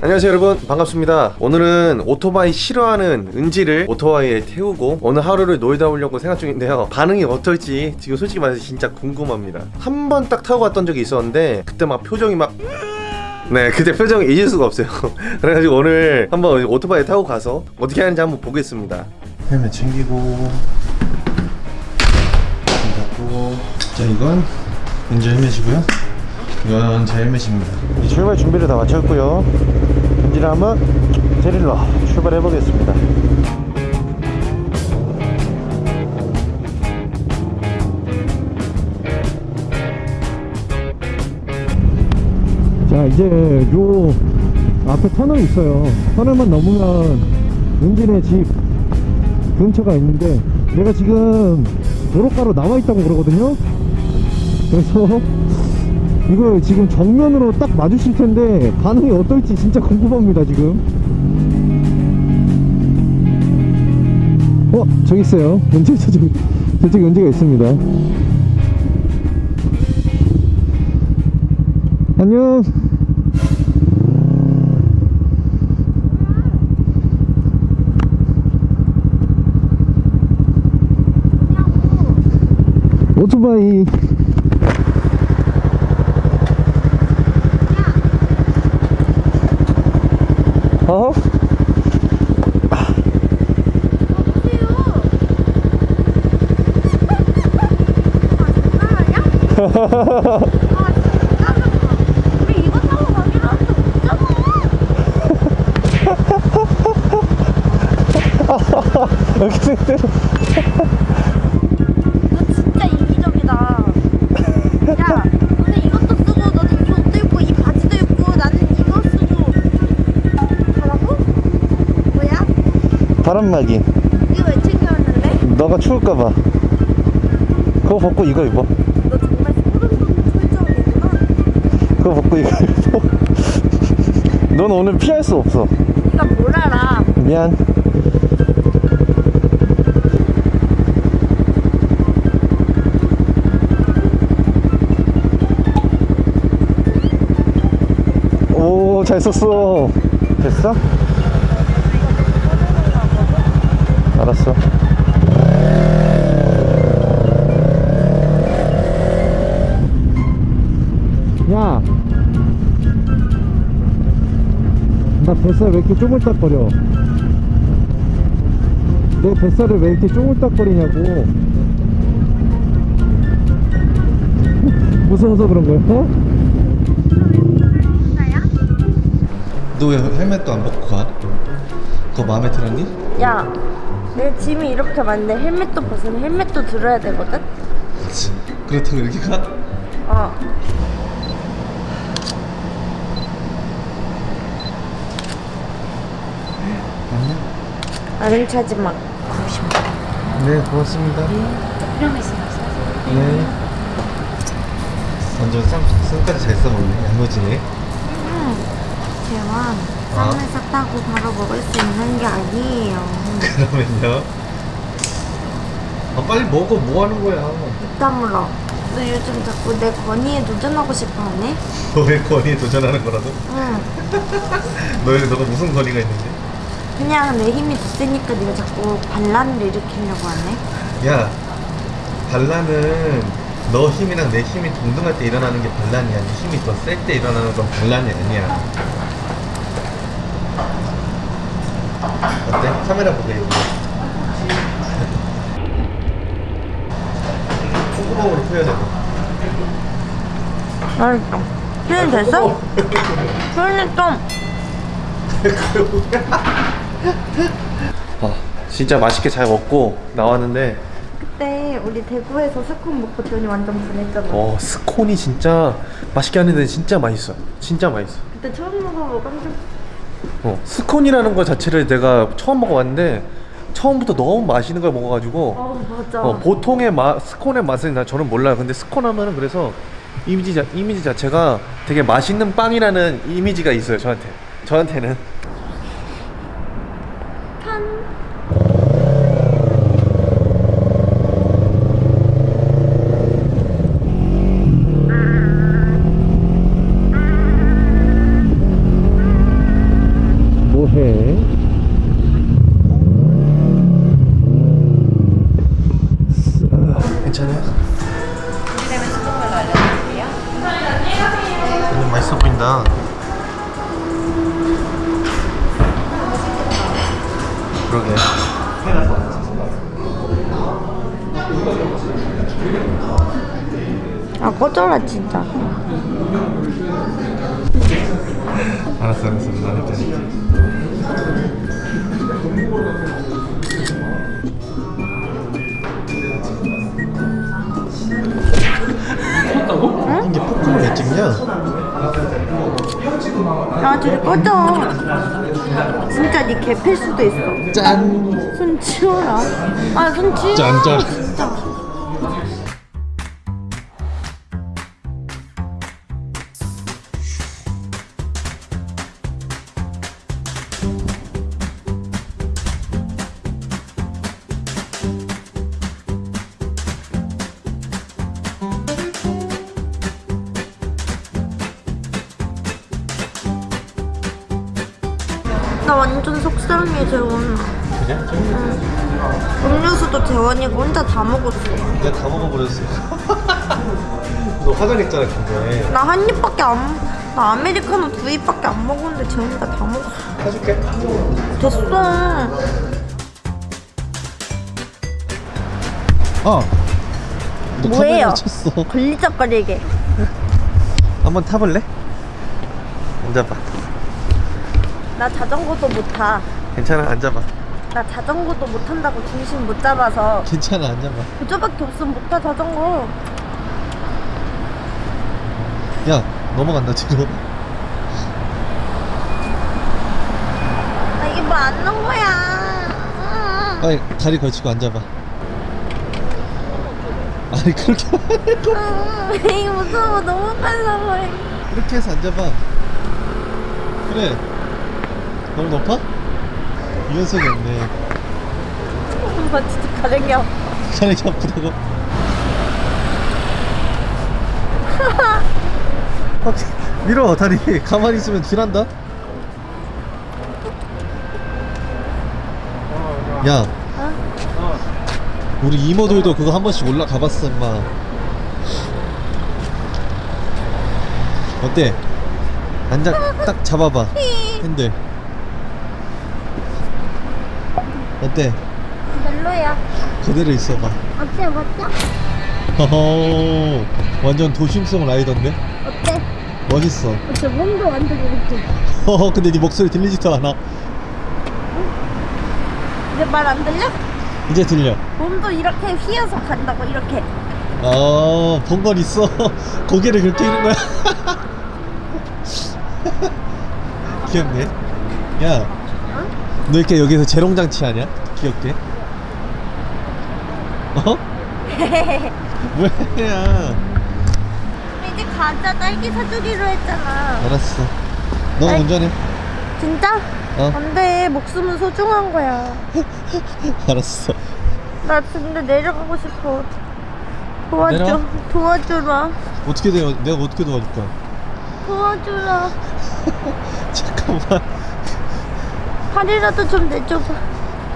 안녕하세요 여러분 반갑습니다 오늘은 오토바이 싫어하는 은지를 오토바이에 태우고 오늘 하루를 놀다 오려고 생각 중인데요 반응이 어떨지 지금 솔직히 말해서 진짜 궁금합니다 한 번 딱 타고 갔던 적이 있었는데 그때 막 표정이 막 네, 그때 표정이 잊을 수가 없어요. 그래가지고 오늘 한번 오토바이 타고 가서 어떻게 하는지 한번 보겠습니다. 헬멧 챙기고, 챙겼고. 자, 이건 은지 헬멧이고요. 이건 제 헬멧입니다. 이 출발 준비를 다 마쳤고요. 은지를 한번 데리러 출발해 보겠습니다. 자 이제 요 앞에 터널이 있어요 터널만 넘으면 은진의 집 근처가 있는데 내가 지금 도로가로 나와 있다고 그러거든요 그래서 이거 지금 정면으로 딱 마주칠 텐데 반응이 어떨지 진짜 궁금합니다 지금. 어 저기 있어요. 은지 저기 저쪽에 은지가 있습니다. 안녕. 오토바이 어? 여기 너 진짜 이기적이다. 야, 너는 이것도 쓰고, 너는 이 옷도 입고, 이 바지도 입고, 나는 이거 쓰고. 가라고? 뭐야? 바람막이 이거 왜 챙겨왔는데? 너가 추울까봐 그거 벗고 이거 입어 너 정말 소름 돋는. 그거 벗고 이거 입어 넌 오늘 피할 수 없어 네가 뭘 알아? 미안 오 잘 썼어 됐어? 알았어 야! 나 뱃살 왜 이렇게 쪼물딱거려 내 뱃살을 왜 이렇게 쪼물딱거리냐고 무서워서 그런 거야? 어? 나야? 너왜 헬멧도 안 벗고 가? 그거 마음에 들었니? 야, 내 짐이 이렇게 많은데 헬멧도 벗으면 헬멧도 들어야 되거든? 그렇지. 그렇다고 이렇게 가? 어. 아는 차지 마. 네, 고맙습니다. 네. 완전 쌈, 쌈까지 잘 써먹네. 야무지네. 대왕, 아. 쌈에서 따고 바로 먹을 수 있는 게 아니에요. 그러면요. 아, 빨리 먹어. 뭐 하는 거야? 다물어. 너 요즘 자꾸 내 권위에 도전하고 싶어 하네? 너의 권위에 도전하는 거라도? 응. 너의, 너가 무슨 권위가 있는데? 그냥 내 힘이 더 세니까 네가 자꾸 반란을 일으키려고 하네? 야, 반란은 너 힘이랑 내 힘이 동등할 때 일어나는 게 반란이야. 네 힘이 더 셀 때 일어나는 건 반란이 아니야. 어때? 카메라 보게. 콧구멍으로 푸야 돼. 알았어. 표현 됐어? 표현했어. 아, 진짜 맛있게 잘 먹고 나왔는데 그때 우리 대구에서 스콘 먹고 돈이 완전 분했잖아. 어 스콘이 진짜 맛있게 하는데 진짜 맛있어. 진짜 맛있어. 그때 처음 먹어보고 깜짝 어, 스콘이라는 거 자체를 내가 처음 먹어봤는데 처음부터 너무 맛있는 걸 먹어가지고 어 맞아. 어, 보통의 맛 스콘의 맛은 나 저는 몰라요. 근데 스콘 하면은 그래서 이미지 자, 이미지 자체가 되게 맛있는 빵이라는 이미지가 있어요. 저한테 저한테는 그러게. 아 꺼져라 진짜 알았어, 알았어. 나 할게. 꺼져 진짜 네 개필 수도 있어. 짠! 손 치워라. 아손 치워. 짠, 짠. 나 완전 속상해 재원아 그래? 음료수도 재원이가 혼자 다 먹었어 내가 다 먹어버렸어. 너 화장했잖아, 근데. 나 한 입밖에 안, 나 아메리카노 두 입밖에 안 먹었는데 재원이가 다 먹었어. 사줄게. 됐어. 어. 너 뭐예요? 걸리적거리게. 한번 타볼래? 앉아봐. 나 자전거도 못 타. 괜찮아, 앉아봐. 나 자전거도 못 탄다고 중심 못 잡아서 괜찮아, 앉아봐. 그저밖에 없으면 못 타 자전거. 야, 넘어간다, 뒤로. 나 이게 뭐안 넣은 거야. 빨리 다리 걸치고 앉아봐. 아니, 그렇게. 음, 이게 무서워 너무 빨라 해. 이렇게 해서 앉아봐. 그래. 너무 높아? 유연성이 없네. 엄마 진짜 가랭이야. 가랭이 아프다고. 확 밀어 다리 가만히 있으면 뒤난다 야 우리 이모들도 그거 한 번씩 올라가 봤어 임마 어때? 앉아 딱 잡아봐 핸들 어때? 별로야. 그대로 있어봐 어때 멋져? 허허 완전 도심성 라이더인데? 어때? 멋있어 어때 몸도 완전 이렇게. 허허 근데 네 목소리 들리지도 않아 내말안 들려? 이제 들려 몸도 이렇게 휘어서 간다고 이렇게. 어, 본건 있어. 고개를 그렇게 이는 거야. 귀엽네. 야, 너 이렇게 여기서 재롱장치 하냐? 귀엽게. 어? 우리 이제 가자 딸기 사주기로 했잖아. 알았어. 너 아이. 운전해. 진짜? 어, 안돼 목숨은 소중한 거야. 알았어. 나 근데 내려가고 싶어. 도와줘. 내려와? 도와주라. 어떻게 돼요? 내가 어떻게 도와줄 거야? 도와주라. 잠깐만. 팔이라도 좀 내줘봐.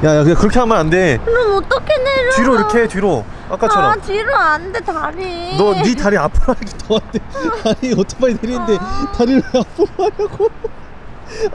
야, 야, 그렇게 하면 안 돼. 그럼 어떻게 내려? 뒤로 이렇게 뒤로. 아까처럼. 아 뒤로 안돼 다리. 너 네 다리 앞으로 하기 더 안돼 아니 오토바이 내리는데 다리를 왜 앞으로 하냐고